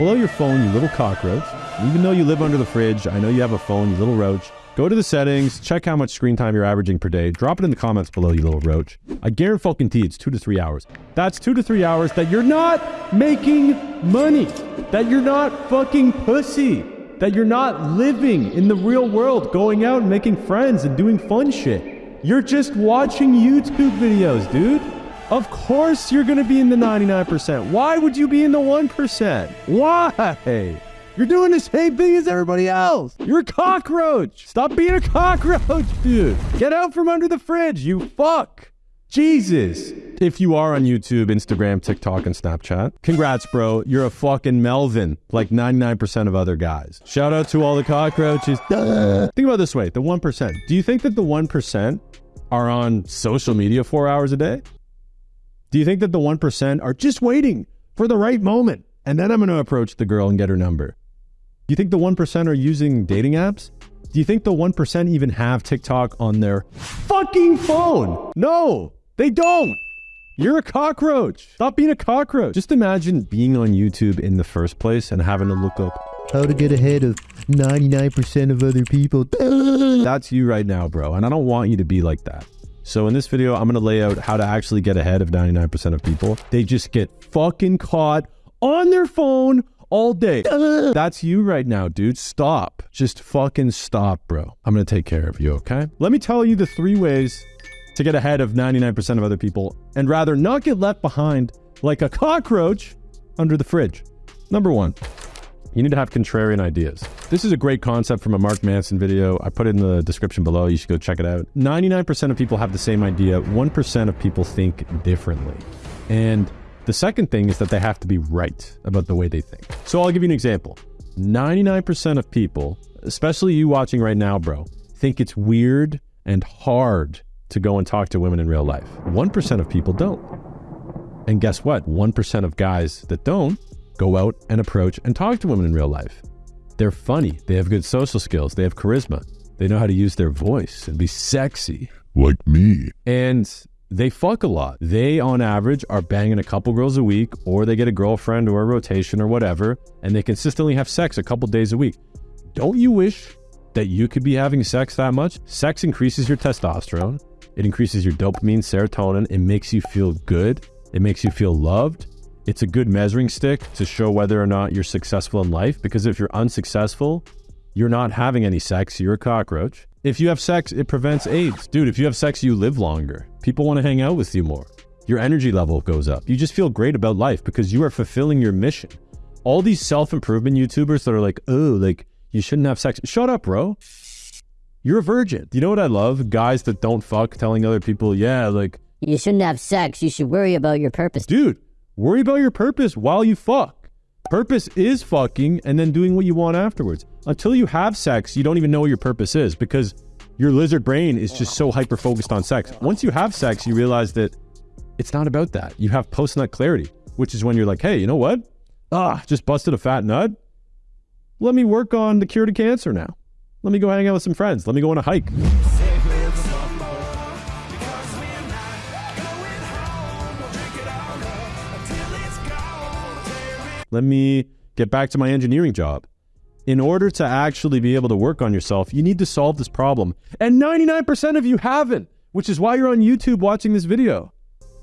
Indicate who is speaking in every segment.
Speaker 1: Out your phone, you little cockroach. Even though you live under the fridge, I know you have a phone, you little roach. Go to the settings, check how much screen time you're averaging per day. Drop it in the comments below, you little roach. I guarantee it's two to three hours. That's two to three hours that you're not making money. That you're not fucking pussy. That you're not living in the real world, going out and making friends and doing fun shit. You're just watching YouTube videos, dude. Of course you're going to be in the 99%. Why would you be in the 1%? Why? You're doing the same thing as everybody else. You're a cockroach. Stop being a cockroach, dude. Get out from under the fridge, you fuck. Jesus. If you are on YouTube, Instagram, TikTok, and Snapchat, congrats, bro. You're a fucking Melvin, like 99% of other guys. Shout out to all the cockroaches. Duh. Think about this way the 1%. Do you think that the 1% are on social media four hours a day? Do you think that the 1% are just waiting for the right moment? And then I'm going to approach the girl and get her number. Do you think the 1% are using dating apps? Do you think the 1% even have TikTok on their fucking phone? No, they don't. You're a cockroach. Stop being a cockroach. Just imagine being on YouTube in the first place and having to look up
Speaker 2: how to get ahead of 99% of other people.
Speaker 1: That's you right now, bro. And I don't want you to be like that. So in this video, I'm going to lay out how to actually get ahead of 99% of people. They just get fucking caught on their phone all day. That's you right now, dude. Stop. Just fucking stop, bro. I'm going to take care of you, okay? Let me tell you the three ways to get ahead of 99% of other people and rather not get left behind like a cockroach under the fridge. Number one, you need to have contrarian ideas. This is a great concept from a Mark Manson video. I put it in the description below. You should go check it out. 99% of people have the same idea. 1% of people think differently. And the second thing is that they have to be right about the way they think. So I'll give you an example. 99% of people, especially you watching right now, bro, think it's weird and hard to go and talk to women in real life. 1% of people don't. And guess what? 1% of guys that don't go out and approach and talk to women in real life. They're funny. They have good social skills. They have charisma. They know how to use their voice and be sexy.
Speaker 3: Like me.
Speaker 1: And they fuck a lot. They, on average, are banging a couple girls a week, or they get a girlfriend or a rotation or whatever, and they consistently have sex a couple days a week. Don't you wish that you could be having sex that much? Sex increases your testosterone, it increases your dopamine, serotonin, it makes you feel good, it makes you feel loved. It's a good measuring stick to show whether or not you're successful in life because if you're unsuccessful, you're not having any sex, you're a cockroach. If you have sex, it prevents AIDS. Dude, if you have sex, you live longer. People want to hang out with you more. Your energy level goes up. You just feel great about life because you are fulfilling your mission. All these self improvement YouTubers that are like, oh, like, you shouldn't have sex. Shut up, bro. You're a virgin. You know what I love? Guys that don't fuck telling other people, yeah, like,
Speaker 4: You shouldn't have sex. You should worry about your purpose.
Speaker 1: dude, worry about your purpose while you fuck. Purpose is fucking and then doing what you want afterwards. Until you have sex, you don't even know what your purpose is because your lizard brain is just so hyper focused on sex. Once you have sex, you realize that it's not about that. You have post nut clarity, which is when you're like, hey, you know what? Ah, just busted a fat nut. Let me work on the cure to cancer now. Let me go hang out with some friends. Let me go on a hike. Let me get back to my engineering job. In order to actually be able to work on yourself, you need to solve this problem. And 99% of you haven't, which is why you're on YouTube watching this video.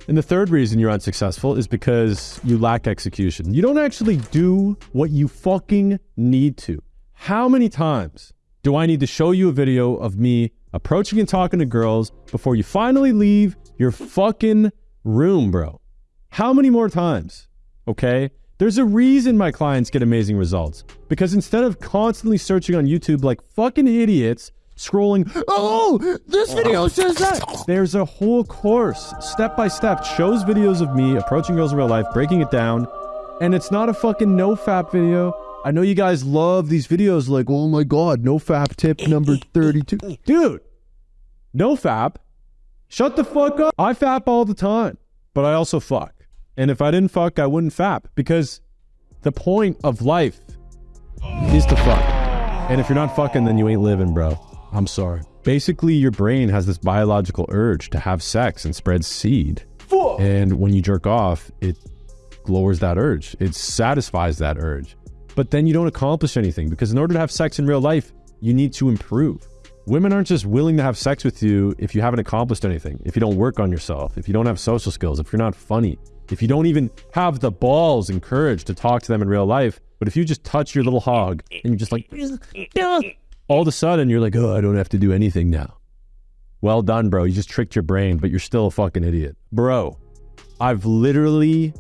Speaker 1: And the third reason you're unsuccessful is because you lack execution. You don't actually do what you fucking need to. How many times do I need to show you a video of me approaching and talking to girls before you finally leave your fucking room, bro? How many more times? Okay? There's a reason my clients get amazing results. Because instead of constantly searching on YouTube like fucking idiots, scrolling, oh, this video says that. There's a whole course, step by step, shows videos of me approaching girls in real life, breaking it down. And it's not a fucking no fap video. I know you guys love these videos like, oh my God, no fap tip number 32. Dude, no fap. Shut the fuck up. I fap all the time, but I also fuck. And if I didn't fuck, I wouldn't fap because the point of life is to fuck. And if you're not fucking, then you ain't living, bro. I'm sorry. Basically, your brain has this biological urge to have sex and spread seed. And when you jerk off, it lowers that urge. It satisfies that urge. but then you don't accomplish anything because in order to have sex in real life, you need to improve. Women aren't just willing to have sex with you if you haven't accomplished anything, if you don't work on yourself, if you don't have social skills, if you're not funny, if you don't even have the balls and courage to talk to them in real life. But if you just touch your little hog and you're just like, all of a sudden you're like, oh, I don't have to do anything now. Well done, bro. You just tricked your brain, but you're still a fucking idiot. Bro, I've literally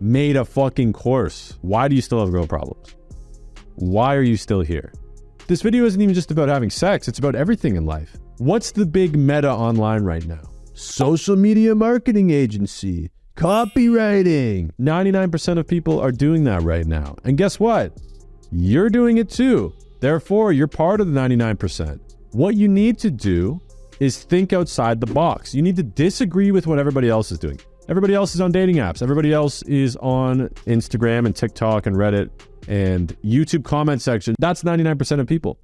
Speaker 1: made a fucking course. Why do you still have girl problems? Why are you still here? This video isn't even just about having sex, it's about everything in life. What's the big meta online right now?
Speaker 2: Social media marketing agency. Copywriting.
Speaker 1: 99% of people are doing that right now. And guess what? You're doing it too. Therefore, you're part of the 99%. What you need to do is think outside the box. You need to disagree with what everybody else is doing. Everybody else is on dating apps. Everybody else is on Instagram and TikTok and Reddit and YouTube comment section. That's 99% of people.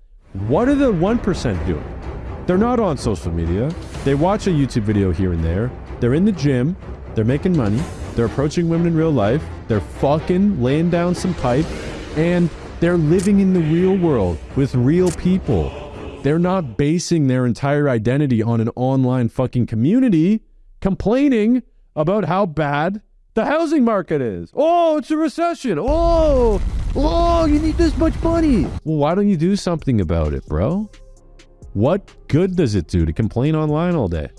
Speaker 1: What are the 1% doing? They're not on social media. They watch a YouTube video here and there. They're in the gym. They're making money. They're approaching women in real life. They're fucking laying down some pipe. And they're living in the real world with real people. They're not basing their entire identity on an online fucking community complaining about how bad the housing market is. Oh, it's a recession. Oh,
Speaker 2: Oh, you need this much money.
Speaker 1: well, why don't you do something about it, bro? What good does it do to complain online all day?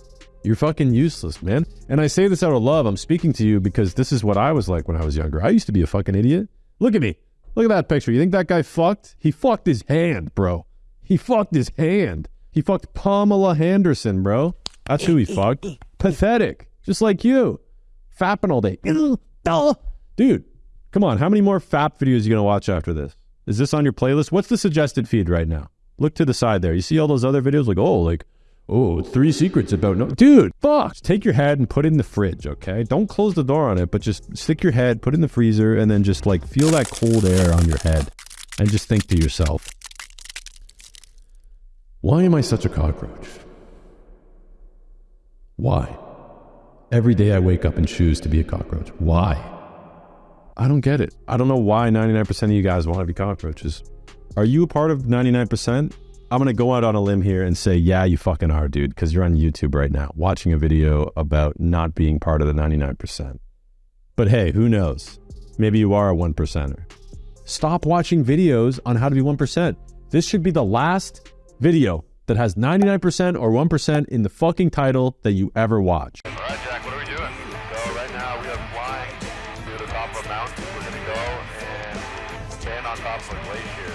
Speaker 1: You're fucking useless, man. And I say this out of love. I'm speaking to you because this is what I was like when I was younger. I used to be a fucking idiot. Look at me. Look at that picture. You think that guy fucked? He fucked his hand, bro. He fucked his hand. He fucked Pamela Henderson, bro. That's who he fucked. Pathetic. Just like you. Fapping all day. Dude, come on. How many more fap videos are you going to watch after this? Is this on your playlist? What's the suggested feed right now? Look to the side there. You see all those other videos? Like, oh, like, oh, three secrets about no. Dude, fuck. Just take your head and put it in the fridge, okay? Don't close the door on it, but just stick your head, put it in the freezer, and then just like feel that cold air on your head and just think to yourself, why am I such a cockroach? Why? Every day I wake up and choose to be a cockroach. Why? I don't get it. I don't know why 99% of you guys want to be cockroaches. Are you a part of 99%? I'm going to go out on a limb here and say, yeah, you fucking are, dude, because you're on YouTube right now watching a video about not being part of the 99%. But hey, who knows? Maybe you are a one percenter. Stop watching videos on how to be 1%. This should be the last video that has 99% or 1% in the fucking title that you ever watch.